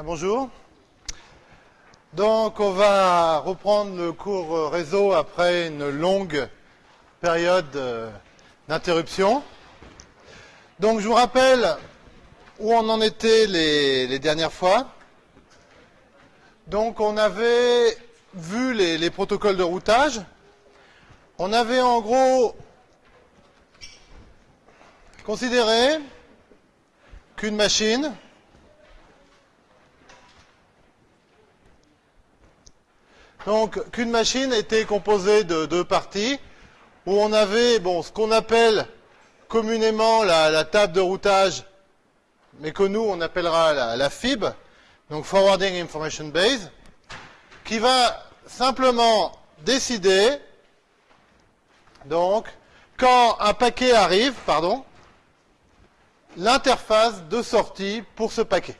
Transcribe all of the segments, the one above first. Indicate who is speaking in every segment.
Speaker 1: Ah, bonjour. Donc, on va reprendre le cours réseau après une longue période euh, d'interruption. Donc, je vous rappelle où on en était les, dernières fois. Donc, on avait vu les protocoles de routage. On avait en gros considéré qu'une machine Donc, qu'une machine était composée de deux parties, où on avait ce qu'on appelle communément la, la, table de routage, mais que nous, on appellera la, la FIB, donc Forwarding Information Base, qui va simplement décider, donc, quand un paquet arrive, pardon, l'interface de sortie pour ce paquet.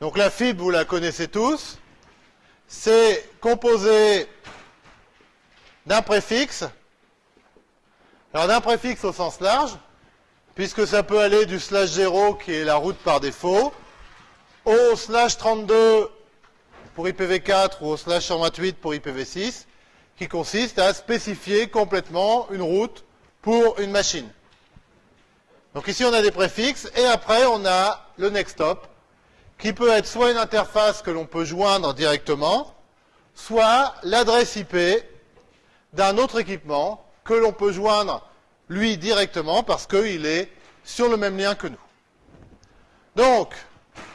Speaker 1: Donc la FIB, vous la connaissez tous, c'est composé d'un préfixe, alors d'un préfixe au sens large, puisque ça peut aller du slash 0 qui est la route par défaut, au slash 32 pour IPv4 ou au slash 128 pour IPv6, qui consiste à spécifier complètement une route pour une machine. Donc ici on a des préfixes, et après on a le next hop, qui peut être soit une interface que l'on peut joindre directement, soit l'adresse IP d'un autre équipement que l'on peut joindre lui directement parce qu'il est sur le même lien que nous. Donc,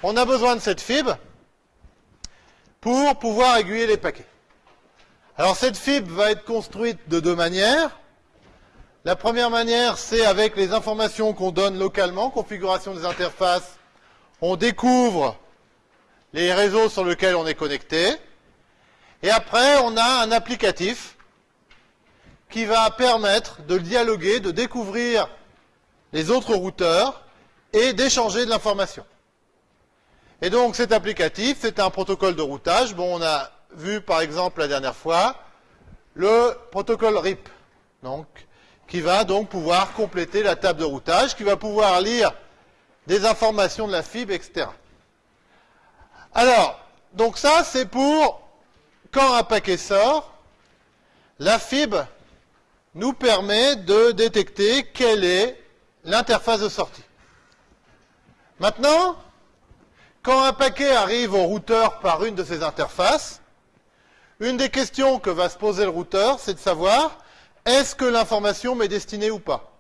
Speaker 1: on a besoin de cette fibre pour pouvoir aiguiller les paquets. Alors cette fibre va être construite de deux manières. La première manière, c'est avec les informations qu'on donne localement, configuration des interfaces, on découvre les réseaux sur lesquels on est connecté, et après on a un applicatif qui va permettre de dialoguer, de découvrir les autres routeurs et d'échanger de l'information. Et donc cet applicatif, c'est un protocole de routage. Bon, on a vu par exemple la dernière fois le protocole RIP, donc, qui va donc pouvoir compléter la table de routage, qui va pouvoir lire des informations de la fibre, etc. Alors, donc ça, c'est pour quand un paquet sort, la fibre nous permet de détecter quelle est l'interface de sortie. Maintenant, quand un paquet arrive au routeur par une de ces interfaces, une des questions que va se poser le routeur, c'est de savoir est-ce que l'information m'est destinée ou pas?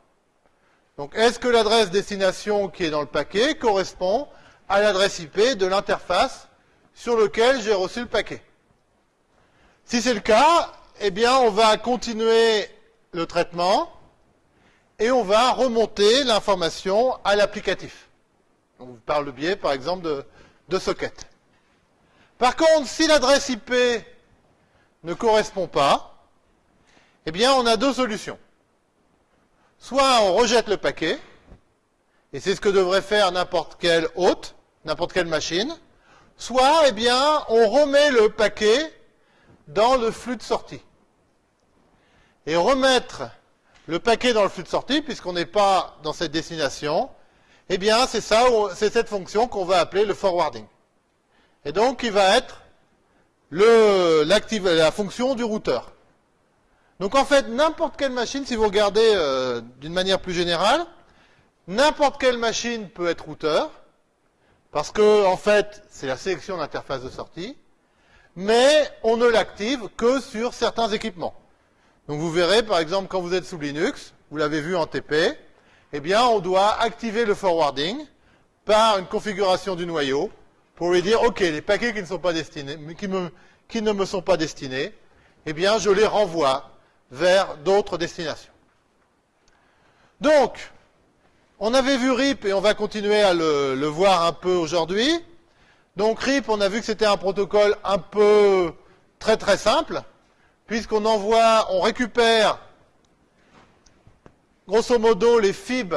Speaker 1: Donc, est-ce que l'adresse destination qui est dans le paquet correspond à l'adresse IP de l'interface sur laquelle j'ai reçu le paquet? Si c'est le cas, eh bien, on va continuer le traitement et on va remonter l'information à l'applicatif. On parle le biais, par exemple, de, de socket. Par contre, si l'adresse IP ne correspond pas, eh bien, on a deux solutions. Soit on rejette le paquet, et c'est ce que devrait faire n'importe quel hôte, n'importe quelle machine, soit, eh bien, on remet le paquet dans le flux de sortie. Et remettre le paquet dans le flux de sortie, puisqu'on n'est pas dans cette destination, eh bien, c'est ça, c'est cette fonction qu'on va appeler le forwarding. Et donc, qui va être la fonction du routeur. Donc en fait, n'importe quelle machine, si vous regardez euh, d'une manière plus générale, n'importe quelle machine peut être routeur, parce que en fait, c'est la sélection d'interface de sortie, mais on ne l'active que sur certains équipements. Donc vous verrez, par exemple, quand vous êtes sous Linux, vous l'avez vu en TP, eh bien, on doit activer le forwarding par une configuration du noyau pour lui dire, OK, les paquets qui ne, sont pas destinés, qui, ne me sont pas destinés, eh bien, je les renvoie vers d'autres destinations. Donc, on avait vu RIP et on va continuer à le, voir un peu aujourd'hui. Donc RIP, on a vu que c'était un protocole un peu très très simple, puisqu'on envoie, on récupère grosso modo les FIB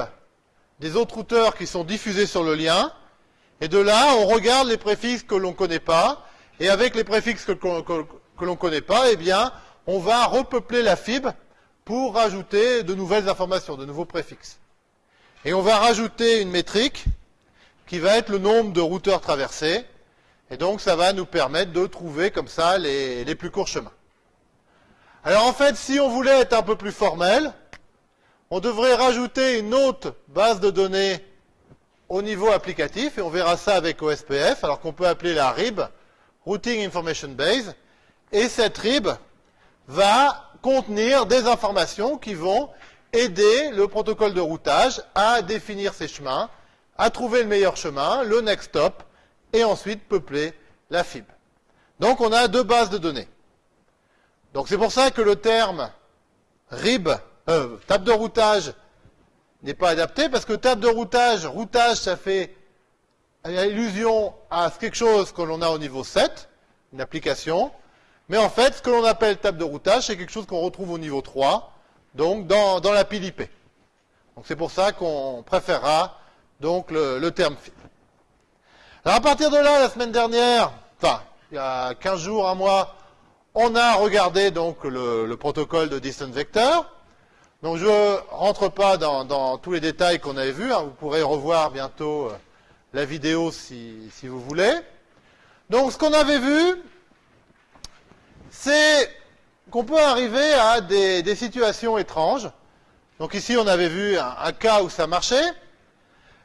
Speaker 1: des autres routeurs qui sont diffusés sur le lien, et de là, on regarde les préfixes que l'on ne connaît pas, et avec les préfixes que, que, que l'on ne connaît pas, eh bien, on va repeupler la fibre pour rajouter de nouvelles informations, de nouveaux préfixes. Et on va rajouter une métrique qui va être le nombre de routeurs traversés. Et donc, ça va nous permettre de trouver comme ça les, les plus courts chemins. Alors, en fait, si on voulait être un peu plus formel, on devrait rajouter une autre base de données au niveau applicatif, et on verra ça avec OSPF, alors qu'on peut appeler la RIB, Routing Information Base, et cette RIB va contenir des informations qui vont aider le protocole de routage à définir ses chemins, à trouver le meilleur chemin, le next stop, et ensuite peupler la FIB. Donc on a deux bases de données. Donc c'est pour ça que le terme RIB, euh, table de routage, n'est pas adapté parce que table de routage, routage, ça fait allusion à quelque chose que l'on a au niveau 7, une application. Mais en fait, ce que l'on appelle table de routage, c'est quelque chose qu'on retrouve au niveau 3, donc dans, la pile IP. Donc c'est pour ça qu'on préférera donc le, terme FIB. Alors à partir de là, la semaine dernière, enfin, il y a 15 jours, un mois, on a regardé donc le, le protocole de distance vector. Donc je ne rentre pas dans, tous les détails qu'on avait vus. Hein. Vous pourrez revoir bientôt euh, la vidéo si, vous voulez. Donc ce qu'on avait vu, c'est qu'on peut arriver à des, situations étranges. Donc ici, on avait vu un, cas où ça marchait.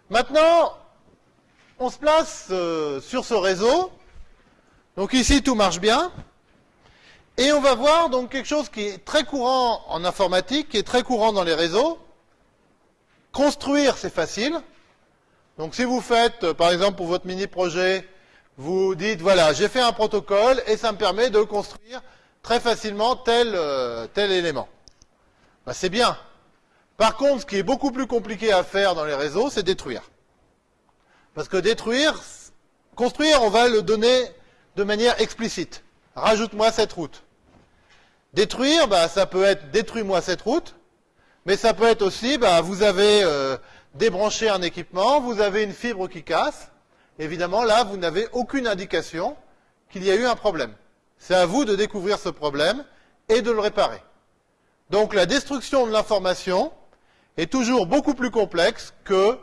Speaker 1: Maintenant, on se place euh, sur ce réseau. Donc ici, tout marche bien. Et on va voir donc quelque chose qui est très courant en informatique, qui est très courant dans les réseaux. Construire, c'est facile. Donc si vous faites, euh, par exemple, pour votre mini-projet, vous dites, voilà, j'ai fait un protocole et ça me permet de construire très facilement tel, euh, tel élément. Ben, c'est bien. Par contre, ce qui est beaucoup plus compliqué à faire dans les réseaux, c'est détruire. Parce que détruire, construire, on va le donner de manière explicite. Rajoute-moi cette route. Détruire, bah, ça peut être détruis-moi cette route, mais ça peut être aussi, bah, vous avez euh, débranché un équipement, vous avez une fibre qui casse. Évidemment, là, vous n'avez aucune indication qu'il y a eu un problème. C'est à vous de découvrir ce problème et de le réparer. Donc la destruction de l'information est toujours beaucoup plus complexe que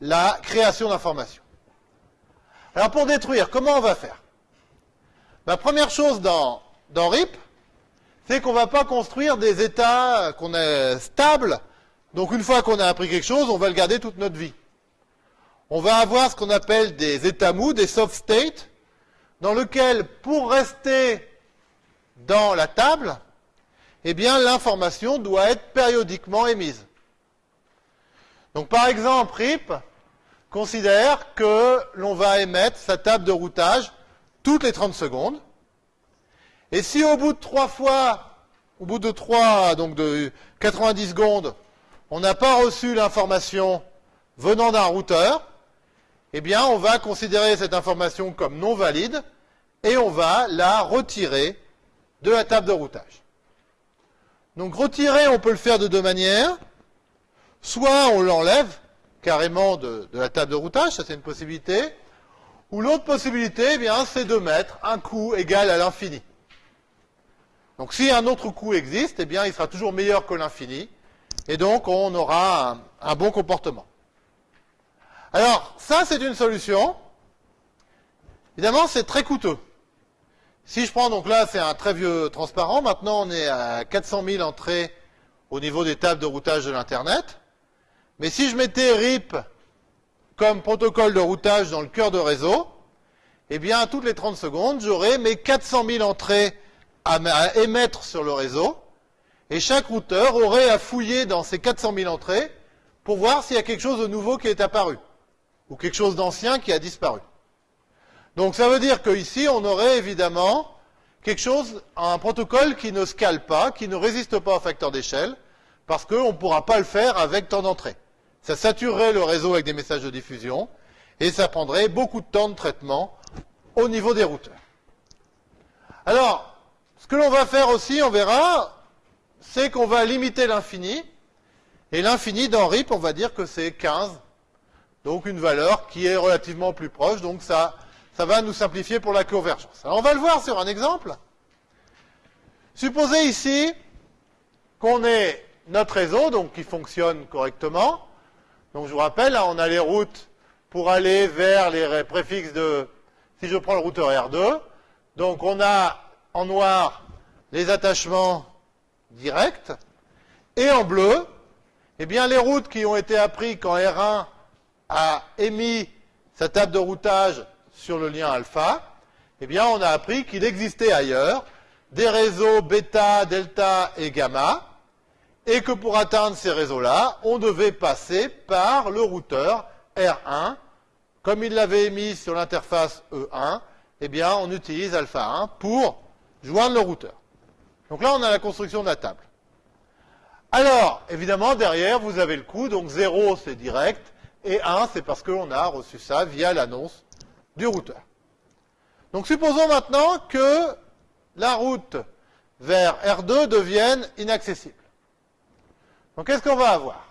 Speaker 1: la création d'informations. Alors pour détruire, comment on va faire? La Première chose dans, dans RIP, c'est qu'on ne va pas construire des états qu'on est stables. Donc une fois qu'on a appris quelque chose, on va le garder toute notre vie. On va avoir ce qu'on appelle des états mous, des soft states, dans lesquels, pour rester dans la table, eh bien, l'information doit être périodiquement émise. Donc, par exemple, RIP considère que l'on va émettre sa table de routage toutes les 30 secondes. Et si au bout de trois fois, au bout de trois, donc de 90 secondes, on n'a pas reçu l'information venant d'un routeur, eh bien, on va considérer cette information comme non valide et on va la retirer de la table de routage. Donc, retirer, on peut le faire de deux manières. Soit on l'enlève carrément de, la table de routage, ça c'est une possibilité. Ou l'autre possibilité, eh bien, c'est de mettre un coût égal à l'infini. Donc si un autre coût existe, eh il sera toujours meilleur que l'infini, et donc on aura un, bon comportement. Alors, ça, c'est une solution. Évidemment, c'est très coûteux. Si je prends, donc là, c'est un très vieux transparent. Maintenant, on est à 400 000 entrées au niveau des tables de routage de l'Internet. Mais si je mettais RIP comme protocole de routage dans le cœur de réseau, eh bien, toutes les 30 secondes, j'aurai mes 400 000 entrées à, émettre sur le réseau, et chaque routeur aurait à fouiller dans ces 400 000 entrées pour voir s'il y a quelque chose de nouveau qui est apparu, ou quelque chose d'ancien qui a disparu. Donc ça veut dire qu'ici, on aurait évidemment quelque chose, un protocole qui ne scale pas, qui ne résiste pas au facteur d'échelle, parce qu'on ne pourra pas le faire avec tant d'entrées. Ça saturerait le réseau avec des messages de diffusion, et ça prendrait beaucoup de temps de traitement au niveau des routeurs. Alors, ce que l'on va faire aussi, on verra, c'est qu'on va limiter l'infini. Et l'infini dans RIP, on va dire que c'est 15. Donc une valeur qui est relativement plus proche. Donc ça, ça va nous simplifier pour la convergence. Alors on va le voir sur un exemple. Supposez ici qu'on ait notre réseau, donc qui fonctionne correctement. Donc je vous rappelle, on a les routes pour aller vers les préfixes de si je prends le routeur R2, donc on a en noir les attachements directs, et en bleu, eh bien les routes qui ont été apprises quand R1 a émis sa table de routage sur le lien alpha, eh bien on a appris qu'il existait ailleurs des réseaux bêta, delta et gamma, et que pour atteindre ces réseaux-là, on devait passer par le routeur R1. Comme il l'avait émis sur l'interface E1, eh bien, on utilise alpha 1 pour joindre le routeur. Donc là, on a la construction de la table. Alors, évidemment, derrière, vous avez le coût. Donc 0, c'est direct. Et 1, c'est parce qu'on a reçu ça via l'annonce du routeur. Donc supposons maintenant que la route vers R2 devienne inaccessible. Donc qu'est-ce qu'on va avoir?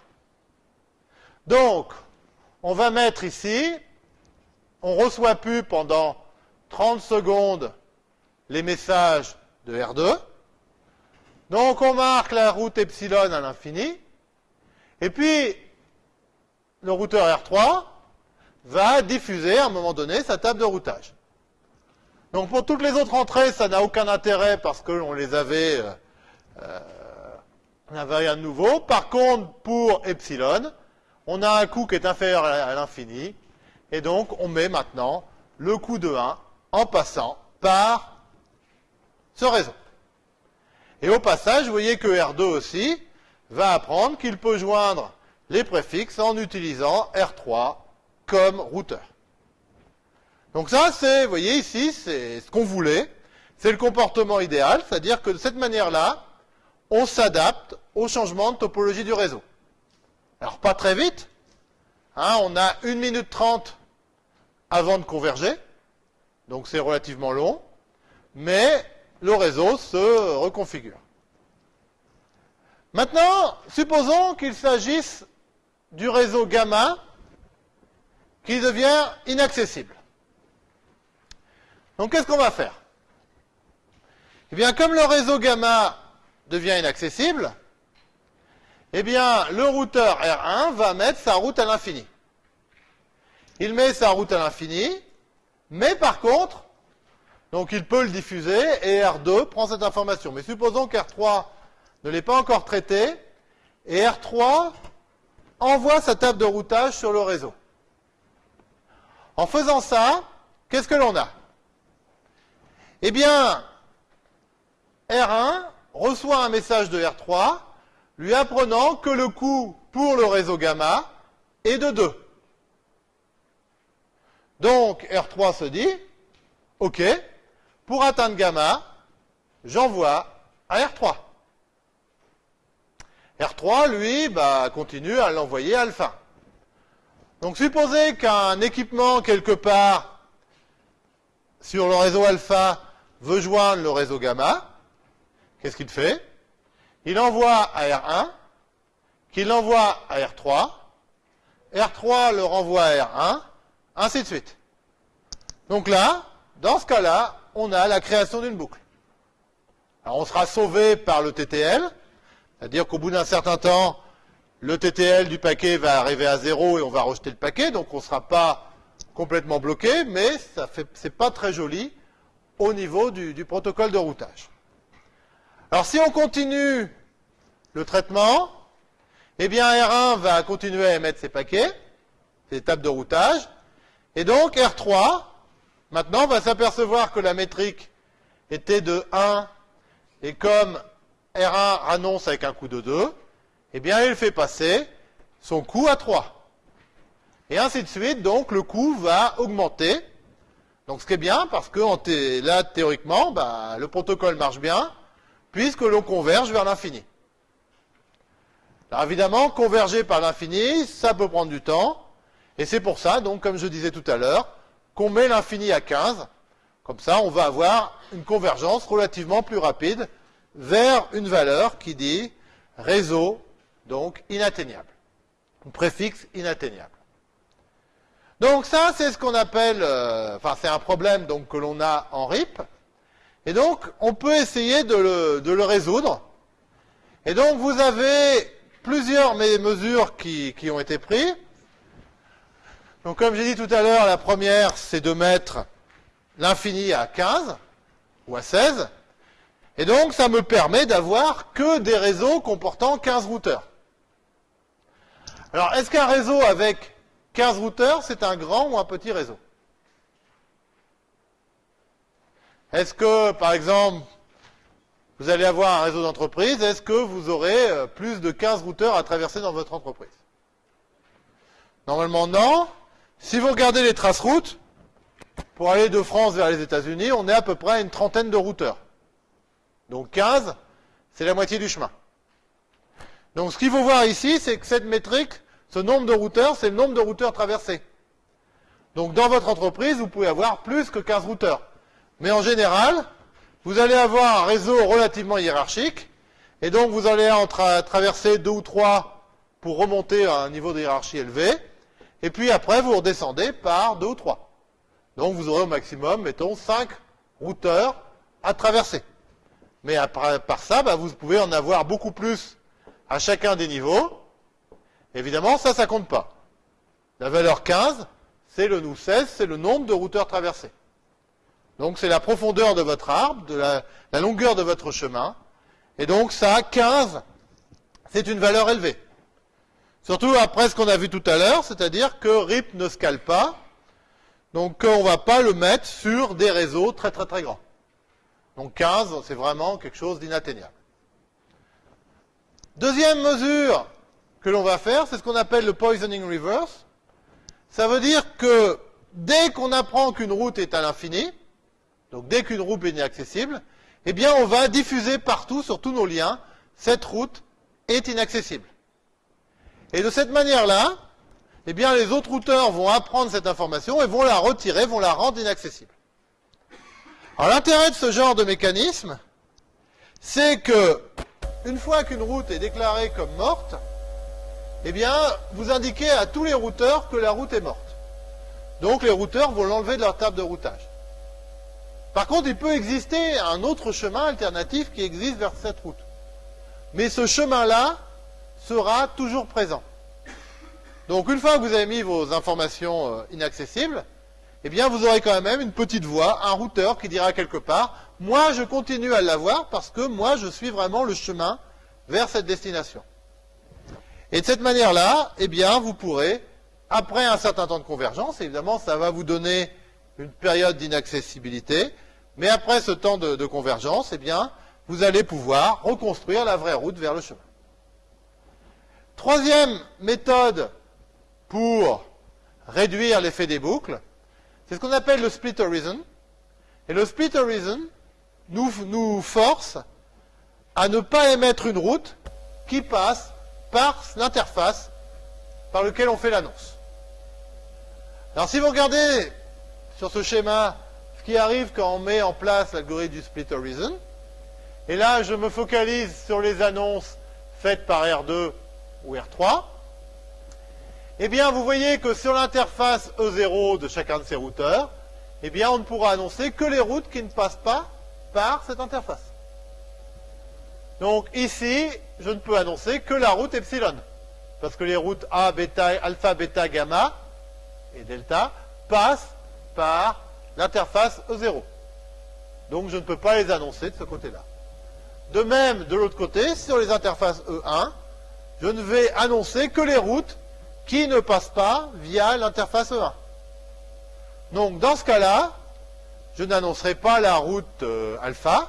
Speaker 1: Donc, on va mettre ici, on reçoit plus pendant 30 secondes les messages de R2. Donc on marque la route epsilon à l'infini. Et puis, le routeur R3 va diffuser à un moment donné sa table de routage. Donc pour toutes les autres entrées, ça n'a aucun intérêt parce qu'on les avait, euh, euh, on n'avait rien de nouveau. Par contre, pour epsilon, on a un coût qui est inférieur à l'infini, et donc on met maintenant le coût de 1 en passant par ce réseau. Et au passage, vous voyez que R2 aussi va apprendre qu'il peut joindre les préfixes en utilisant R3 comme routeur. Donc ça, c'est, vous voyez ici, c'est ce qu'on voulait. C'est le comportement idéal, c'est-à-dire que de cette manière-là, on s'adapte au changement de topologie du réseau. Alors pas très vite, hein, on a 1 minute 30 avant de converger, donc c'est relativement long, mais le réseau se reconfigure. Maintenant, supposons qu'il s'agisse du réseau gamma qui devient inaccessible. Donc qu'est-ce qu'on va faire? Eh bien, comme le réseau gamma devient inaccessible, eh bien, le routeur R1 va mettre sa route à l'infini. Il met sa route à l'infini, mais par contre, donc il peut le diffuser et R2 prend cette information. Mais supposons qu'R3 ne l'ait pas encore traité et R3 envoie sa table de routage sur le réseau. En faisant ça, qu'est-ce que l'on a? Eh bien, R1 reçoit un message de R3 lui apprenant que le coût pour le réseau gamma est de 2. Donc R3 se dit, OK, pour atteindre gamma, j'envoie à R3. R3, lui, bah, continue à l'envoyer alpha. Donc supposez qu'un équipement quelque part sur le réseau alpha veut joindre le réseau gamma, qu'est-ce qu'il fait? Il envoie à R1, qu'il l'envoie à R3, R3 le renvoie à R1, ainsi de suite. Donc là, dans ce cas-là, on a la création d'une boucle. Alors on sera sauvé par le TTL, c'est-à-dire qu'au bout d'un certain temps, le TTL du paquet va arriver à zéro et on va rejeter le paquet, donc on ne sera pas complètement bloqué, mais ce n'est pas très joli au niveau du, protocole de routage. Alors si on continue le traitement, eh bien R1 va continuer à émettre ses paquets, ses étapes de routage, et donc R3, maintenant, va s'apercevoir que la métrique était de 1, et comme R1 annonce avec un coût de 2, eh bien il fait passer son coût à 3. Et ainsi de suite, donc le coût va augmenter donc ce qui est bien, parce que là, théoriquement, bah, le protocole marche bien, puisque l'on converge vers l'infini. Alors évidemment, converger par l'infini, ça peut prendre du temps, et c'est pour ça, donc comme je disais tout à l'heure, qu'on met l'infini à 15, comme ça on va avoir une convergence relativement plus rapide vers une valeur qui dit réseau, donc inatteignable, préfixe inatteignable. Donc ça, c'est ce qu'on appelle, euh, enfin c'est un problème donc que l'on a en RIP, et donc on peut essayer de le, résoudre. Et donc vous avez plusieurs mesures qui, qui ont été prises. Donc comme j'ai dit tout à l'heure, la première c'est de mettre l'infini à 15 ou à 16. Et donc, ça me permet d'avoir que des réseaux comportant 15 routeurs. Alors, est-ce qu'un réseau avec 15 routeurs, c'est un grand ou un petit réseau? Est-ce que, par exemple, vous allez avoir un réseau d'entreprise, est-ce que vous aurez euh, plus de 15 routeurs à traverser dans votre entreprise? Normalement, non. Si vous regardez les traces routes, pour aller de France vers les États-Unis, on est à peu près à une trentaine de routeurs. Donc 15, c'est la moitié du chemin. Donc ce qu'il faut voir ici, c'est que cette métrique, ce nombre de routeurs, c'est le nombre de routeurs traversés. Donc dans votre entreprise, vous pouvez avoir plus que 15 routeurs. Mais en général, vous allez avoir un réseau relativement hiérarchique, et donc vous allez traverser deux ou trois pour remonter à un niveau de hiérarchie élevé, et puis après vous redescendez par deux ou trois. Donc vous aurez au maximum, mettons, cinq routeurs à traverser. Mais après, par ça, bah, vous pouvez en avoir beaucoup plus à chacun des niveaux. Évidemment, ça, ça compte pas. La valeur 15, c'est le nous 16, c'est le nombre de routeurs traversés. Donc c'est la profondeur de votre arbre, la, la, longueur de votre chemin. Et donc ça, 15, c'est une valeur élevée. Surtout après ce qu'on a vu tout à l'heure, c'est-à-dire que RIP ne scale pas. Donc on ne va pas le mettre sur des réseaux très très très grands. Donc 15, c'est vraiment quelque chose d'inatteignable. Deuxième mesure que l'on va faire, c'est ce qu'on appelle le poisoning reverse. Ça veut dire que dès qu'on apprend qu'une route est à l'infini, donc dès qu'une route est inaccessible, eh bien on va diffuser partout sur tous nos liens, cette route est inaccessible. Et de cette manière-là, eh bien les autres routeurs vont apprendre cette information et vont la retirer, vont la rendre inaccessible. Alors l'intérêt de ce genre de mécanisme, c'est que une fois qu'une route est déclarée comme morte, eh bien, vous indiquez à tous les routeurs que la route est morte. Donc les routeurs vont l'enlever de leur table de routage. Par contre, il peut exister un autre chemin alternatif qui existe vers cette route. Mais ce chemin-là sera toujours présent. Donc une fois que vous avez mis vos informations euh, inaccessibles, eh bien vous aurez quand même une petite voix, un routeur qui dira quelque part, moi je continue à l'avoir parce que moi je suis vraiment le chemin vers cette destination. Et de cette manière-là, eh bien vous pourrez, après un certain temps de convergence, évidemment ça va vous donner une période d'inaccessibilité, mais après ce temps de, de, convergence, eh bien vous allez pouvoir reconstruire la vraie route vers le chemin. Troisième méthode pour réduire l'effet des boucles, c'est ce qu'on appelle le split horizon. Et le split horizon nous, force à ne pas émettre une route qui passe par l'interface par lequel on fait l'annonce. Alors si vous regardez sur ce schéma ce qui arrive quand on met en place l'algorithme du split horizon, et là je me focalise sur les annonces faites par R2 ou R3, eh bien, vous voyez que sur l'interface E0 de chacun de ces routeurs, eh bien, on ne pourra annoncer que les routes qui ne passent pas par cette interface. Donc ici, je ne peux annoncer que la route epsilon. Parce que les routes A, bêta, alpha, bêta, gamma et delta passent par l'interface E0. Donc je ne peux pas les annoncer de ce côté-là. De même, de l'autre côté, sur les interfaces E1, je ne vais annoncer que les routes qui ne passent pas via l'interface E1. Donc dans ce cas-là, je n'annoncerai pas la route euh, alpha,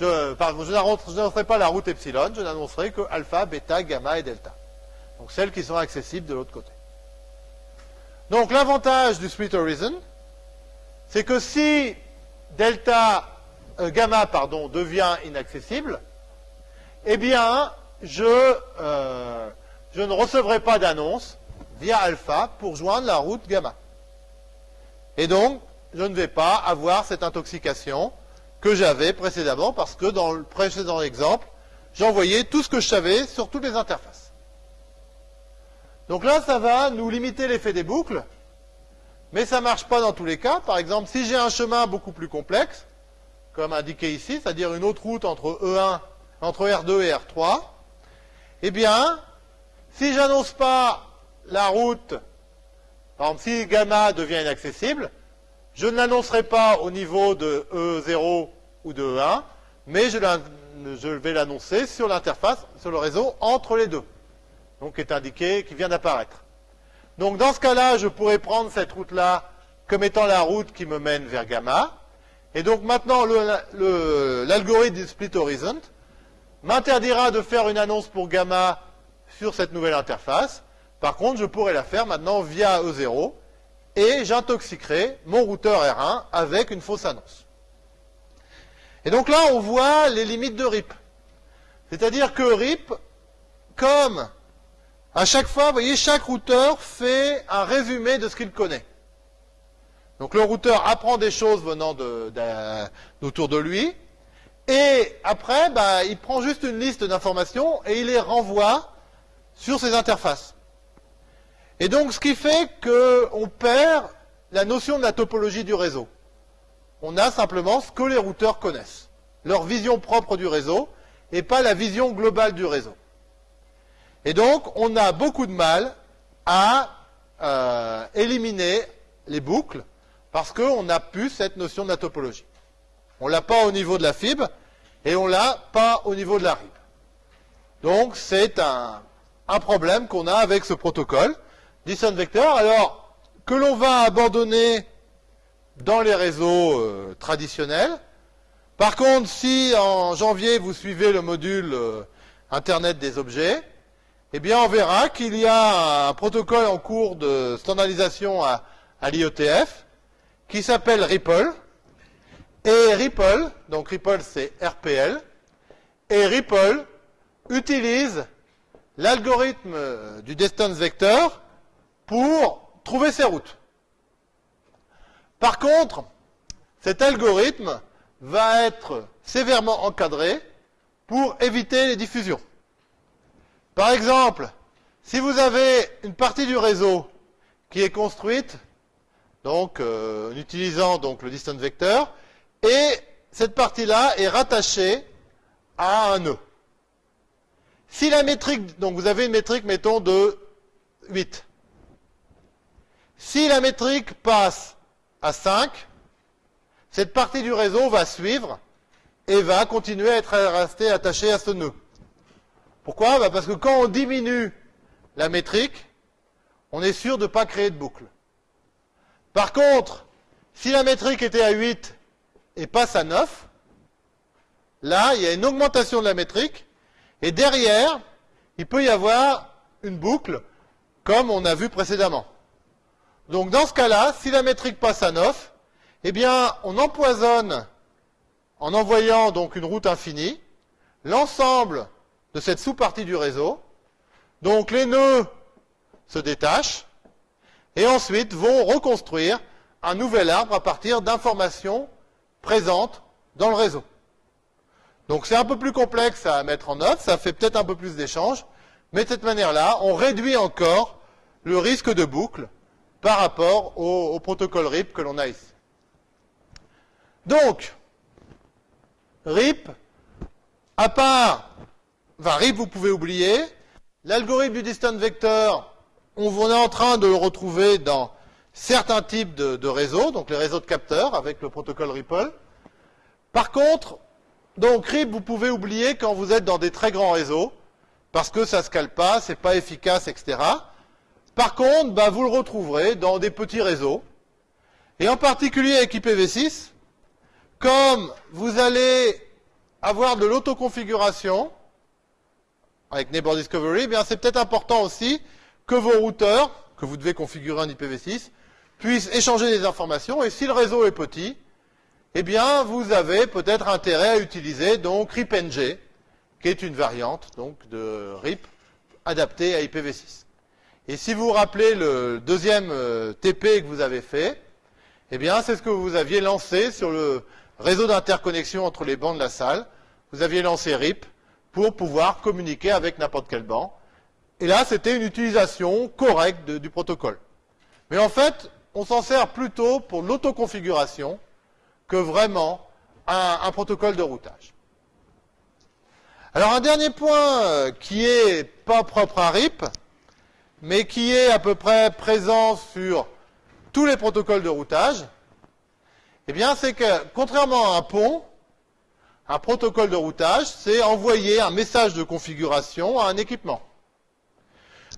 Speaker 1: je, n'annoncerai pas la route epsilon, je n'annoncerai que alpha, bêta, gamma et delta. Donc celles qui sont accessibles de l'autre côté. Donc l'avantage du split horizon, c'est que si delta, euh, gamma pardon, devient inaccessible, eh bien, je, euh, je ne recevrai pas d'annonce via alpha pour joindre la route gamma. Et donc, je ne vais pas avoir cette intoxication que j'avais précédemment parce que dans le précédent exemple, j'envoyais tout ce que je savais sur toutes les interfaces. Donc là, ça va nous limiter l'effet des boucles, mais ça ne marche pas dans tous les cas. Par exemple, si j'ai un chemin beaucoup plus complexe, comme indiqué ici, c'est-à-dire une autre route entre E1, entre R2 et R3, eh bien, si j'annonce pas la route, par exemple, si gamma devient inaccessible, je ne l'annoncerai pas au niveau de E0 ou de E1, mais je, vais l'annoncer sur l'interface, sur le réseau, entre les deux. Donc, qui est indiqué, qui vient d'apparaître. Donc, dans ce cas-là, je pourrais prendre cette route-là comme étant la route qui me mène vers gamma. Et donc, maintenant, l'algorithme split horizon m'interdira de faire une annonce pour gamma sur cette nouvelle interface. Par contre, je pourrais la faire maintenant via E0 et j'intoxiquerai mon routeur R1 avec une fausse annonce. Et donc là, on voit les limites de RIP. C'est-à-dire que RIP, comme à chaque fois, vous voyez, chaque routeur fait un résumé de ce qu'il connaît. Donc le routeur apprend des choses venant d'autour de, lui, et après, bah, il prend juste une liste d'informations et il les renvoie sur ses interfaces. Et donc, ce qui fait qu'on perd la notion de la topologie du réseau. On a simplement ce que les routeurs connaissent, leur vision propre du réseau, et pas la vision globale du réseau. Et donc, on a beaucoup de mal à euh, éliminer les boucles parce qu'on n'a plus cette notion de la topologie. On l'a pas au niveau de la fibre et on l'a pas au niveau de la RIB. Donc, c'est un, un problème qu'on a avec ce protocole. Distance Vector, alors, que l'on va abandonner dans les réseaux euh, traditionnels. Par contre, si en janvier vous suivez le module euh, Internet des objets, eh bien on verra qu'il y a un protocole en cours de standardisation à, à l'IETF qui s'appelle Ripple. Et Ripple, donc Ripple c'est RPL, et Ripple utilise l'algorithme du distance vector pour trouver ses routes. Par contre, cet algorithme va être sévèrement encadré pour éviter les diffusions. Par exemple, si vous avez une partie du réseau qui est construite, donc euh, en utilisant donc le distance vector, et cette partie-là est rattachée à un nœud. Si la métrique, donc vous avez une métrique, mettons, de 8. Si la métrique passe à 5, cette partie du réseau va suivre et va continuer à être restée attachée à ce nœud. Pourquoi? Bah, Parce que quand on diminue la métrique, on est sûr de ne pas créer de boucle. Par contre, si la métrique était à 8 et passe à 9, là, il y a une augmentation de la métrique, et derrière, il peut y avoir une boucle, comme on a vu précédemment. Donc dans ce cas-là, si la métrique passe à 9, eh bien, on empoisonne, en envoyant donc une route infinie, l'ensemble de cette sous-partie du réseau. Donc les nœuds se détachent et ensuite vont reconstruire un nouvel arbre à partir d'informations présentes dans le réseau. Donc c'est un peu plus complexe à mettre en œuvre, ça fait peut-être un peu plus d'échanges, mais de cette manière-là, on réduit encore le risque de boucle par rapport au, protocole RIP que l'on a ici. Donc, RIP, à part, enfin RIP vous pouvez oublier, l'algorithme du distant vector, on est en train de le retrouver dans certains types de, de, réseaux, donc les réseaux de capteurs avec le protocole Ripple. Par contre, donc RIP, vous pouvez oublier quand vous êtes dans des très grands réseaux, parce que ça ne se cale pas, c'est pas efficace, etc. Par contre, bah, vous le retrouverez dans des petits réseaux, et en particulier avec IPv6, comme vous allez avoir de l'autoconfiguration avec Neighbor Discovery, eh c'est peut-être important aussi que vos routeurs, que vous devez configurer en IPv6, puissent échanger des informations, et si le réseau est petit, eh bien vous avez peut-être intérêt à utiliser donc RIPNG, qui est une variante donc de RIP adaptée à IPv6. Et si vous vous rappelez le deuxième euh, TP que vous avez fait, eh bien, c'est ce que vous aviez lancé sur le réseau d'interconnexion entre les bancs de la salle. Vous aviez lancé RIP pour pouvoir communiquer avec n'importe quel banc. Et là, c'était une utilisation correcte du protocole. Mais en fait, on s'en sert plutôt pour l'autoconfiguration que vraiment un, protocole de routage. Alors un dernier point euh, qui est pas propre à RIP, mais qui est à peu près présent sur tous les protocoles de routage, Eh bien, c'est que, contrairement à un pont, un protocole de routage, c'est envoyer un message de configuration à un équipement.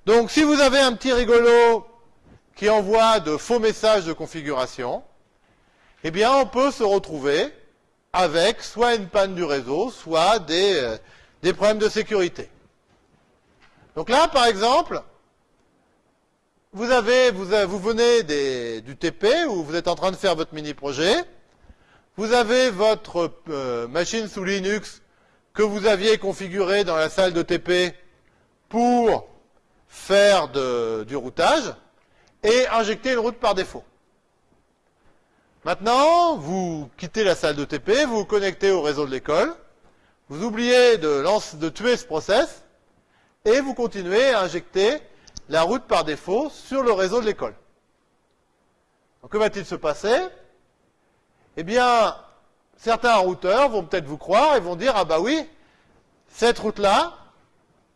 Speaker 1: Donc, si vous avez un petit rigolo qui envoie de faux messages de configuration, eh bien, on peut se retrouver avec soit une panne du réseau, soit des, euh, problèmes de sécurité. Donc là, par exemple, vous, vous venez du TP ou vous êtes en train de faire votre mini-projet. Vous avez votre euh, machine sous Linux que vous aviez configurée dans la salle de TP pour faire du routage et injecter une route par défaut. Maintenant, vous quittez la salle de TP, vous vous connectez au réseau de l'école, vous oubliez de, de tuer ce process et vous continuez à injecter la route par défaut sur le réseau de l'école. Que va-t-il se passer? Eh bien, certains routeurs vont peut-être vous croire et vont dire ah bah oui, cette route-là,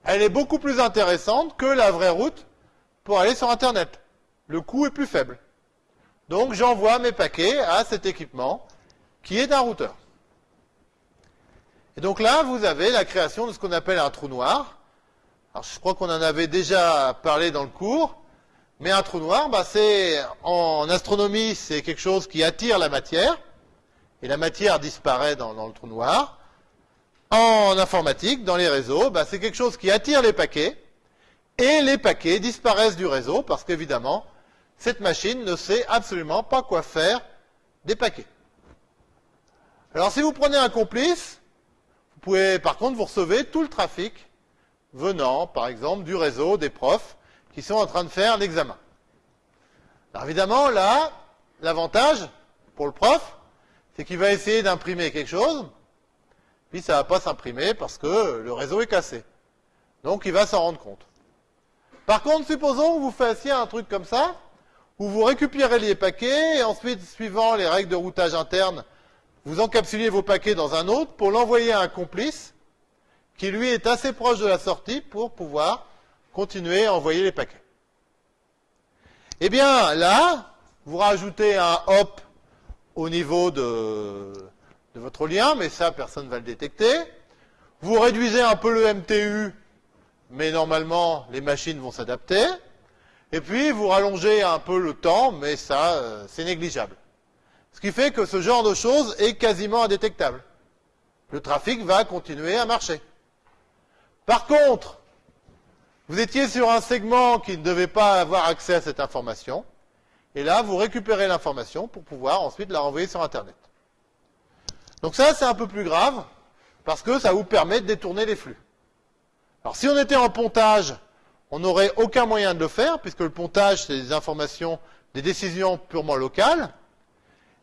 Speaker 1: elle est beaucoup plus intéressante que la vraie route pour aller sur Internet. Le coût est plus faible. Donc j'envoie mes paquets à cet équipement qui est un routeur. Et donc là, vous avez la création de ce qu'on appelle un trou noir. Alors, je crois qu'on en avait déjà parlé dans le cours, mais un trou noir, bah, c'est en astronomie, c'est quelque chose qui attire la matière, et la matière disparaît dans, le trou noir. En informatique, dans les réseaux, bah, c'est quelque chose qui attire les paquets, et les paquets disparaissent du réseau, parce qu'évidemment, cette machine ne sait absolument pas quoi faire des paquets. Alors si vous prenez un complice, vous pouvez, par contre, vous recevez tout le trafic venant, par exemple, du réseau des profs qui sont en train de faire l'examen. Alors évidemment, là, l'avantage pour le prof, c'est qu'il va essayer d'imprimer quelque chose, puis ça ne va pas s'imprimer parce que le réseau est cassé. Donc il va s'en rendre compte. Par contre, supposons que vous fassiez un truc comme ça, où vous récupérez les paquets, et ensuite, suivant les règles de routage interne, vous encapsulez vos paquets dans un autre pour l'envoyer à un complice, qui lui est assez proche de la sortie pour pouvoir continuer à envoyer les paquets. Eh bien, là, vous rajoutez un hop au niveau de, votre lien, mais ça, personne ne va le détecter. Vous réduisez un peu le MTU, mais normalement, les machines vont s'adapter. Et puis, vous rallongez un peu le temps, mais ça, euh, c'est négligeable. Ce qui fait que ce genre de choses est quasiment indétectable. Le trafic va continuer à marcher. Par contre, vous étiez sur un segment qui ne devait pas avoir accès à cette information, et là, vous récupérez l'information pour pouvoir ensuite la renvoyer sur Internet. Donc ça, c'est un peu plus grave, parce que ça vous permet de détourner les flux. Alors si on était en pontage, on n'aurait aucun moyen de le faire, puisque le pontage, c'est des informations, des décisions purement locales.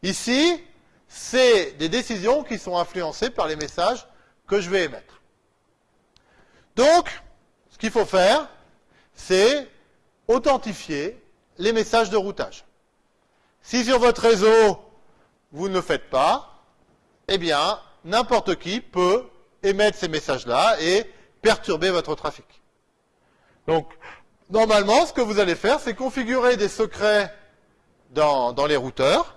Speaker 1: Ici, c'est des décisions qui sont influencées par les messages que je vais émettre. Donc, ce qu'il faut faire, c'est authentifier les messages de routage. Si sur votre réseau, vous ne le faites pas, eh bien, n'importe qui peut émettre ces messages-là et perturber votre trafic. Donc, normalement, ce que vous allez faire, c'est configurer des secrets dans, les routeurs,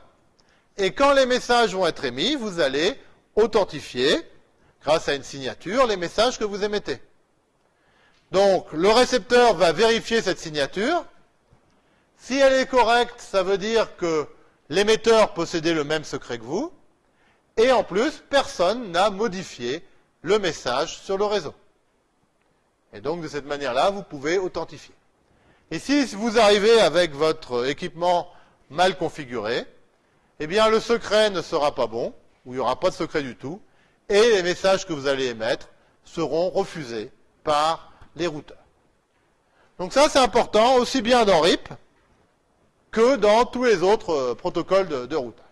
Speaker 1: et quand les messages vont être émis, vous allez authentifier, grâce à une signature, les messages que vous émettez. Donc, le récepteur va vérifier cette signature. Si elle est correcte, ça veut dire que l'émetteur possédait le même secret que vous. Et en plus, personne n'a modifié le message sur le réseau. Et donc, de cette manière-là, vous pouvez authentifier. Et si vous arrivez avec votre équipement mal configuré, eh bien, le secret ne sera pas bon, ou il n'y aura pas de secret du tout, et les messages que vous allez émettre seront refusés par les routeurs. Donc ça, c'est important, aussi bien dans RIP que dans tous les autres euh, protocoles de, routage.